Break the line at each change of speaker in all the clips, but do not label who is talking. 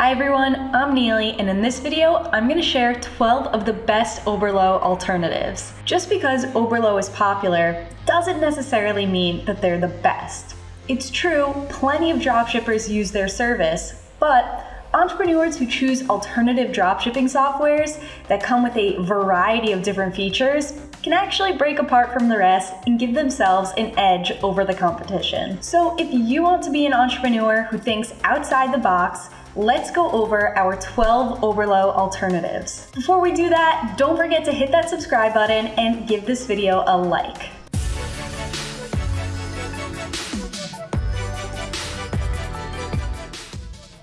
Hi everyone, I'm Neely, and in this video, I'm gonna share 12 of the best Oberlo alternatives. Just because Oberlo is popular doesn't necessarily mean that they're the best. It's true, plenty of dropshippers use their service, but entrepreneurs who choose alternative dropshipping softwares that come with a variety of different features can actually break apart from the rest and give themselves an edge over the competition. So if you want to be an entrepreneur who thinks outside the box, let's go over our 12 Oberlo alternatives. Before we do that, don't forget to hit that subscribe button and give this video a like.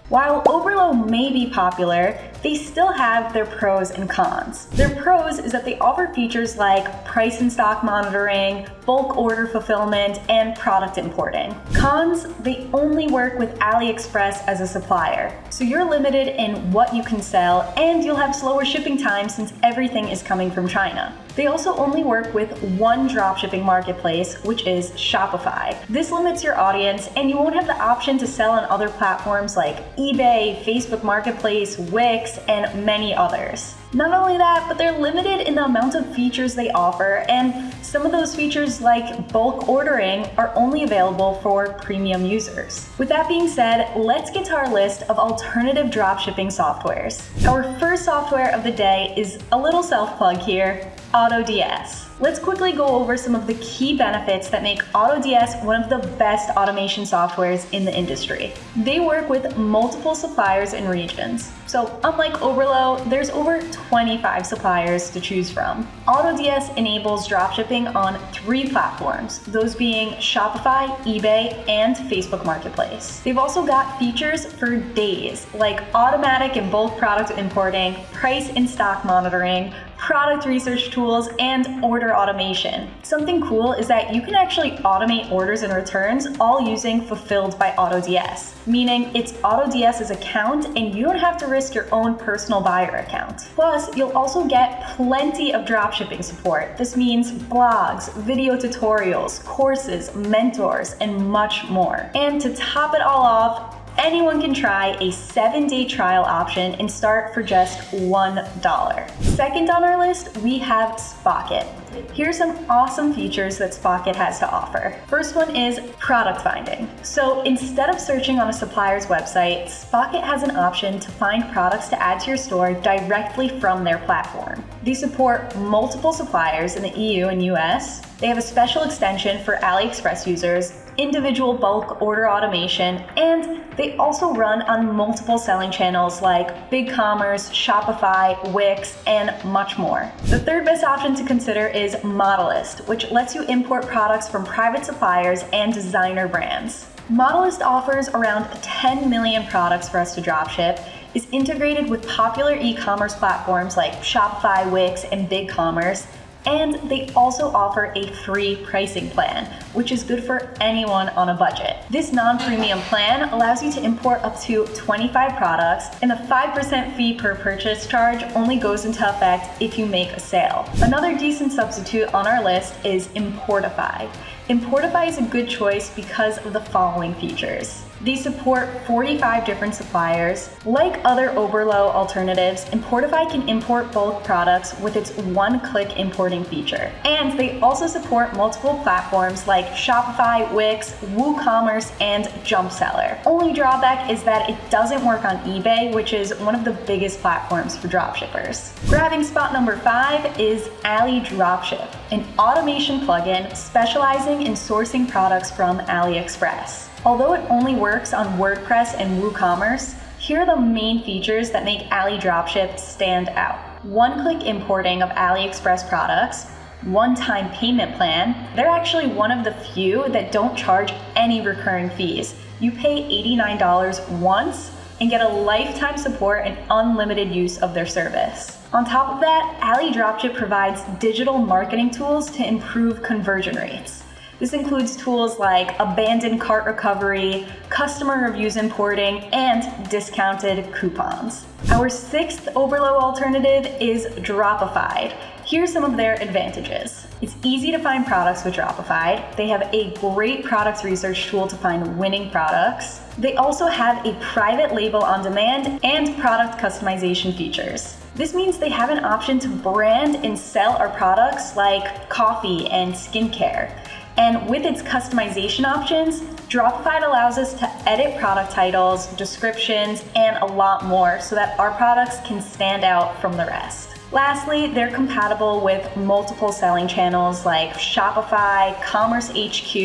While Oberlo may be popular, they still have their pros and cons. Their pros is that they offer features like price and stock monitoring, bulk order fulfillment, and product importing. Cons, they only work with AliExpress as a supplier, so you're limited in what you can sell and you'll have slower shipping times since everything is coming from China. They also only work with one dropshipping marketplace, which is Shopify. This limits your audience and you won't have the option to sell on other platforms like eBay, Facebook Marketplace, Wix, and many others. Not only that, but they're limited in the amount of features they offer, and some of those features like bulk ordering are only available for premium users. With that being said, let's get to our list of alternative dropshipping softwares. Our first software of the day is a little self-plug here, AutoDS. Let's quickly go over some of the key benefits that make AutoDS one of the best automation softwares in the industry. They work with multiple suppliers and regions. So unlike Oberlo, there's over 25 suppliers to choose from. AutoDS enables dropshipping on three platforms, those being Shopify, eBay, and Facebook Marketplace. They've also got features for days, like automatic and bulk product importing, price and stock monitoring, product research tools, and order automation. Something cool is that you can actually automate orders and returns all using Fulfilled by AutoDS, meaning it's AutoDS's account and you don't have to risk your own personal buyer account. Plus, you'll also get plenty of dropshipping support. This means blogs, video tutorials, courses, mentors, and much more. And to top it all off, anyone can try a seven day trial option and start for just $1. Second on our list, we have Spocket. Here's some awesome features that Spocket has to offer. First one is product finding. So instead of searching on a supplier's website, Spocket has an option to find products to add to your store directly from their platform. They support multiple suppliers in the EU and US. They have a special extension for AliExpress users individual bulk order automation, and they also run on multiple selling channels like BigCommerce, Shopify, Wix, and much more. The third best option to consider is Modalyst, which lets you import products from private suppliers and designer brands. Modalyst offers around 10 million products for us to dropship, is integrated with popular e-commerce platforms like Shopify, Wix, and BigCommerce, and they also offer a free pricing plan, which is good for anyone on a budget. This non-premium plan allows you to import up to 25 products, and the 5% fee per purchase charge only goes into effect if you make a sale. Another decent substitute on our list is Importify. Importify is a good choice because of the following features. They support 45 different suppliers. Like other Oberlo alternatives, Importify can import bulk products with its one-click importing feature. And they also support multiple platforms like Shopify, Wix, WooCommerce, and Jumpseller. Only drawback is that it doesn't work on eBay, which is one of the biggest platforms for dropshippers. Grabbing spot number five is Ali Dropship, an automation plugin specializing in sourcing products from AliExpress. Although it only works on WordPress and WooCommerce, here are the main features that make Ali Dropship stand out. One-click importing of AliExpress products, one-time payment plan. They're actually one of the few that don't charge any recurring fees. You pay $89 once and get a lifetime support and unlimited use of their service. On top of that, Ali Dropship provides digital marketing tools to improve conversion rates. This includes tools like abandoned cart recovery, customer reviews importing, and discounted coupons. Our sixth Oberlo alternative is Dropified. Here's some of their advantages. It's easy to find products with Dropify. They have a great products research tool to find winning products. They also have a private label on demand and product customization features. This means they have an option to brand and sell our products like coffee and skincare. And with its customization options, Dropify allows us to edit product titles, descriptions, and a lot more so that our products can stand out from the rest. Lastly, they're compatible with multiple selling channels like Shopify, Commerce HQ,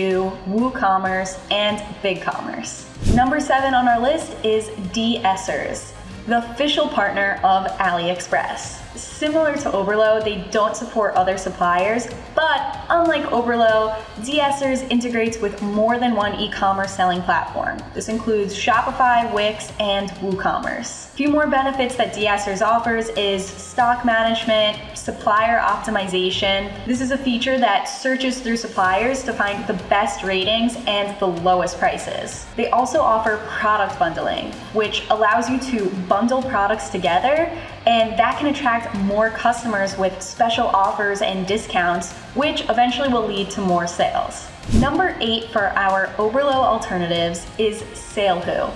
WooCommerce, and BigCommerce. Number seven on our list is DSers, the official partner of AliExpress. Similar to Oberlo, they don't support other suppliers, but unlike Oberlo, DSers integrates with more than one e-commerce selling platform. This includes Shopify, Wix, and WooCommerce. A few more benefits that DSers offers is stock management, supplier optimization. This is a feature that searches through suppliers to find the best ratings and the lowest prices. They also offer product bundling, which allows you to bundle products together and that can attract more customers with special offers and discounts, which eventually will lead to more sales. Number eight for our Oberlo alternatives is SaleHoo,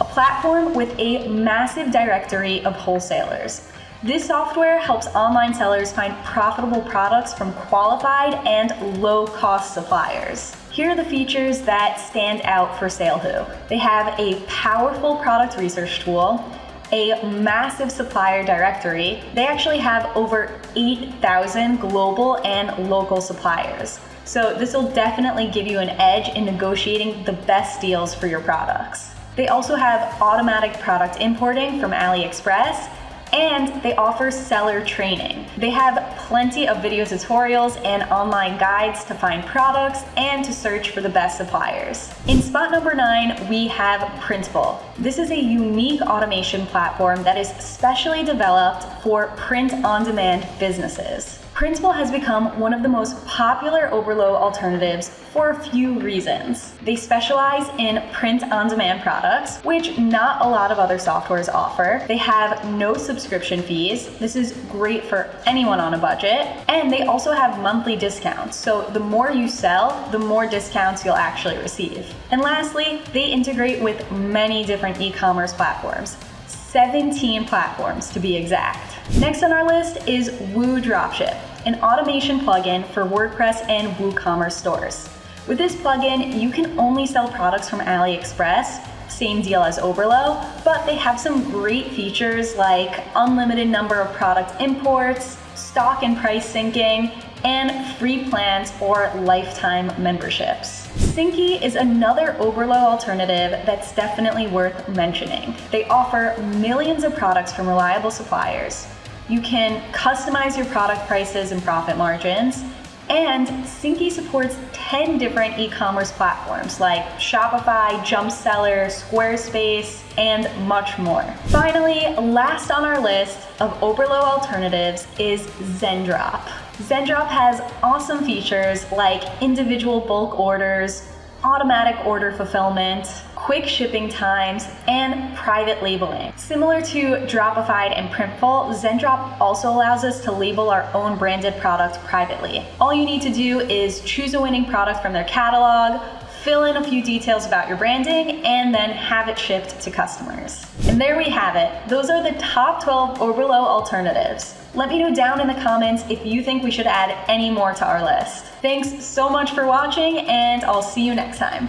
a platform with a massive directory of wholesalers. This software helps online sellers find profitable products from qualified and low-cost suppliers. Here are the features that stand out for SaleHoo. They have a powerful product research tool, a massive supplier directory. They actually have over 8,000 global and local suppliers. So this will definitely give you an edge in negotiating the best deals for your products. They also have automatic product importing from AliExpress and they offer seller training. They have plenty of video tutorials and online guides to find products and to search for the best suppliers. In spot number nine, we have Printful. This is a unique automation platform that is specially developed for print-on-demand businesses. Printful has become one of the most popular Oberlo alternatives for a few reasons. They specialize in print-on-demand products, which not a lot of other softwares offer. They have no subscription fees. This is great for anyone on a budget. And they also have monthly discounts. So the more you sell, the more discounts you'll actually receive. And lastly, they integrate with many different e-commerce platforms. 17 platforms to be exact. Next on our list is Woo Dropship, an automation plugin for WordPress and WooCommerce stores. With this plugin, you can only sell products from AliExpress, same deal as Oberlo, but they have some great features like unlimited number of product imports, stock and price syncing, and free plans or lifetime memberships. Syncee is another Oberlo alternative that's definitely worth mentioning. They offer millions of products from reliable suppliers, you can customize your product prices and profit margins. And Syncee supports 10 different e-commerce platforms like Shopify, Jumpseller, Squarespace, and much more. Finally, last on our list of Oberlo alternatives is Zendrop. Zendrop has awesome features like individual bulk orders, automatic order fulfillment, quick shipping times, and private labeling. Similar to Dropify and Printful, Zendrop also allows us to label our own branded product privately. All you need to do is choose a winning product from their catalog, fill in a few details about your branding, and then have it shipped to customers. And there we have it. Those are the top 12 Oberlo alternatives. Let me know down in the comments if you think we should add any more to our list. Thanks so much for watching, and I'll see you next time.